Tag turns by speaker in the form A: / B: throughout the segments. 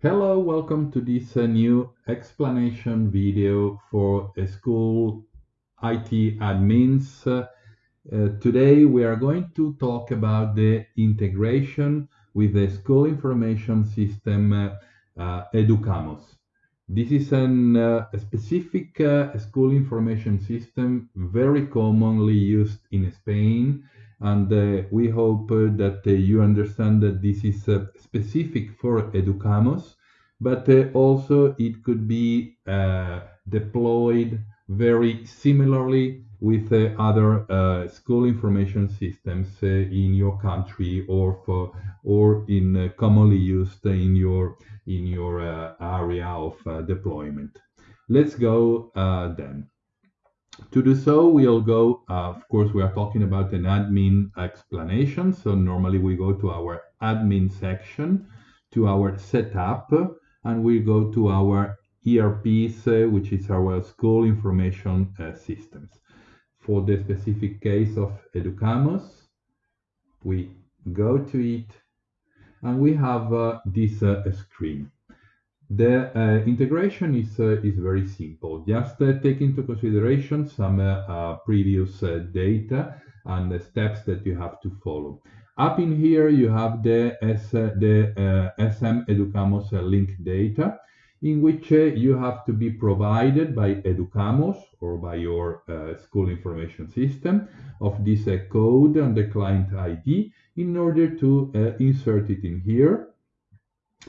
A: Hello, welcome to this uh, new explanation video for school IT admins. Uh, uh, today we are going to talk about the integration with the school information system uh, uh, Educamos. This is an, a specific school information system very commonly used in Spain and uh, we hope uh, that uh, you understand that this is specific for Educamos, but also it could be deployed very similarly with uh, other uh, school information systems uh, in your country or for or in commonly used in your in your area of deployment. Let's go then. To do so, we'll go, uh, of course, we are talking about an admin explanation. So normally we go to our admin section, to our setup, and we go to our ERPs, which is our school information uh, systems. For the specific case of Educamos, we go to it, and we have uh, this uh, screen. The uh, integration is, uh, is very simple. Just uh, take into consideration some previous data and the steps that you have to follow. Up in here, you have the, the uh, SM Educamos link data, in which uh, you have to be provided by Educamos or by your uh, school information system of this code and the client ID in order to insert it in here.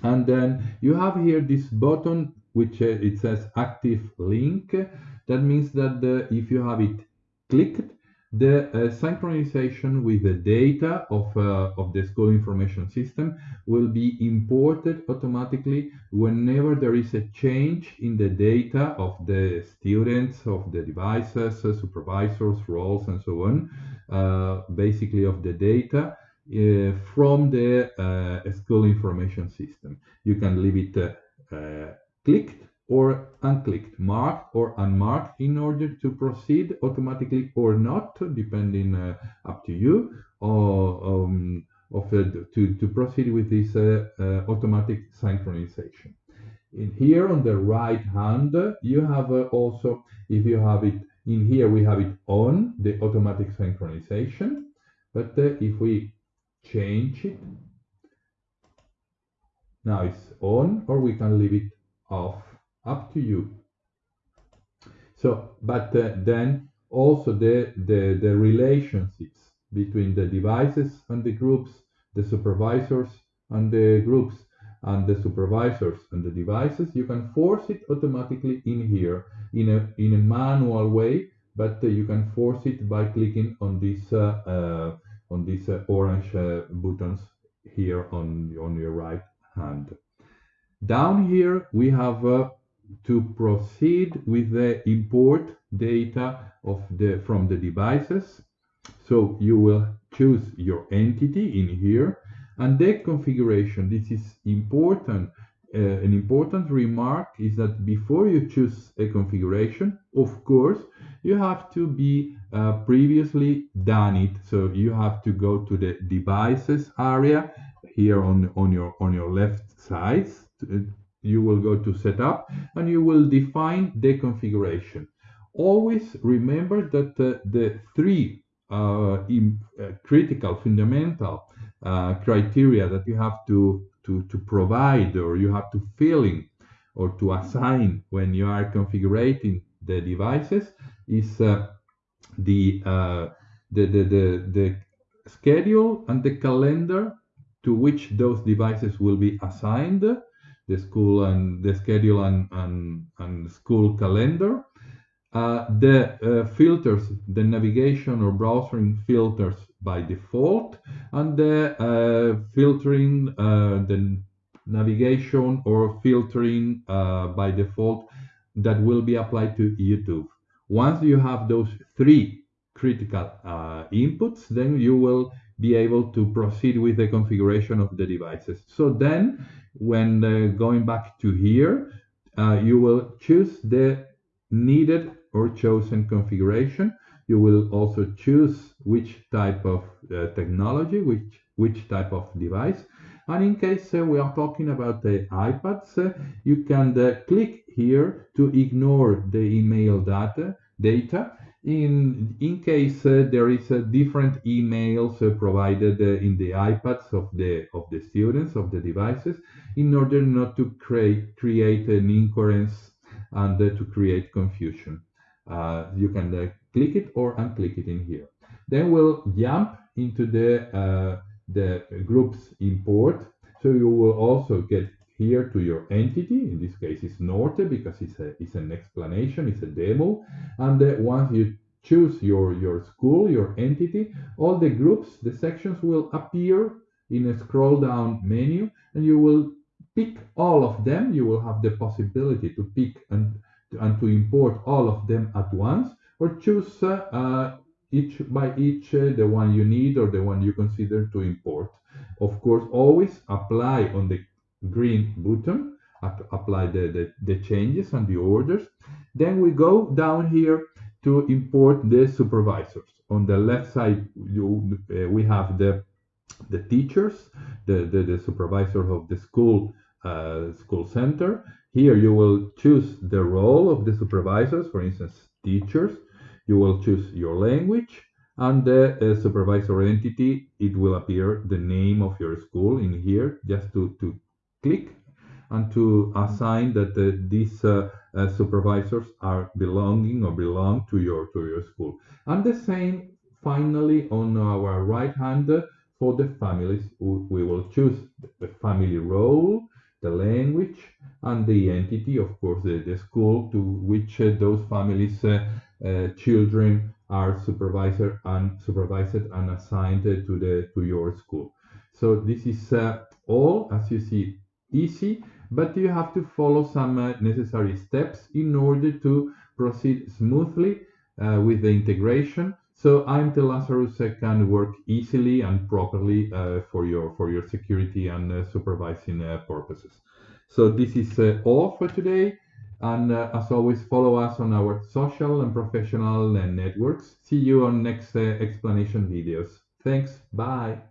A: And then you have here this button which uh, it says active link. That means that the, if you have it clicked the uh, synchronization with the data of, uh, of the school information system will be imported automatically whenever there is a change in the data of the students, of the devices, uh, supervisors, roles, and so on, uh, basically of the data uh, from the uh, school information system. You can leave it clicked or unclicked, marked or unmarked in order to proceed automatically or not, depending uh, up to you, or um, of, uh, to, to proceed with this uh, automatic synchronization. In here on the right hand, you have also, if you have it in here, we have it on the automatic synchronization. But if we change it. Now it's on or we can leave it off, up to you. So, but uh, then also the, the, the relationships between the devices and the groups, the supervisors and the groups, and the supervisors and the devices, you can force it automatically in here in a, in a manual way, but uh, you can force it by clicking on this uh, uh on these uh, orange uh, buttons here on, on your right hand. Down here, we have uh, to proceed with the import data of the from the devices. So you will choose your entity in here and the configuration. This is important. Uh, an important remark is that before you choose a configuration, of course, you have to be uh, previously done it. So you have to go to the devices area here on, on your on your left side. You will go to setup and you will define the configuration. Always remember that uh, the three uh, in, uh, critical fundamental uh, criteria that you have to, to, to provide or you have to fill in or to assign when you are configuring the devices is uh, the, uh, the, the, the, the schedule and the calendar to which those devices will be assigned, the school and the schedule and, and, and school calendar, uh, the uh, filters, the navigation or browsing filters by default, and the uh, filtering, uh, the navigation or filtering uh, by default that will be applied to YouTube. Once you have those three critical uh, inputs, then you will be able to proceed with the configuration of the devices. So then, when uh, going back to here, uh, you will choose the needed or chosen configuration. You will also choose which type of uh, technology, which, which type of device, And in case uh, we are talking about the iPads, uh, you can uh, click here to ignore the email data, data in, in case uh, there is a different emails uh, provided uh, in the iPads of the, of the students, of the devices, in order not to create, create an incoherence and to create confusion. you can click it or unclick it in here. Then we'll jump into the, the groups import. So you will also get here to your entity. In this case, it's Norte because it's, a, it's an explanation, it's a demo. And uh, once you choose your, your school, your entity, all the groups, the sections will appear in a scroll down menu and you will pick all of them. You will have the possibility to pick and, and to import all of them at once or choose uh, each by each uh, the one you need or the one you consider to import. Of course, always apply on the green button, apply the, the, the changes and the orders. Then we go down here to import the supervisors. On the left side, you, uh, we have the the teachers, the, the, the supervisor of the school uh, school center. Here you will choose the role of the supervisors, for instance, teachers. You will choose your language and the uh, supervisor entity. It will appear the name of your school in here just to, to click and to assign that uh, these uh, uh, supervisors are belonging or belong to your to your school. And the same finally on our right hand for the families, we will choose the family role, the language, and the entity, of course, the, the school to which uh, those families' uh, uh, children are supervised and supervised and assigned to the to your school. So this is all, as you see, easy, but you have to follow some uh, necessary steps in order to proceed smoothly uh, with the integration. So IMT Lazarus uh, can work easily and properly uh, for your for your security and uh, supervising uh, purposes. So this is all for today. And as always, follow us on our social and professional networks. See you on next explanation videos. Thanks. Bye.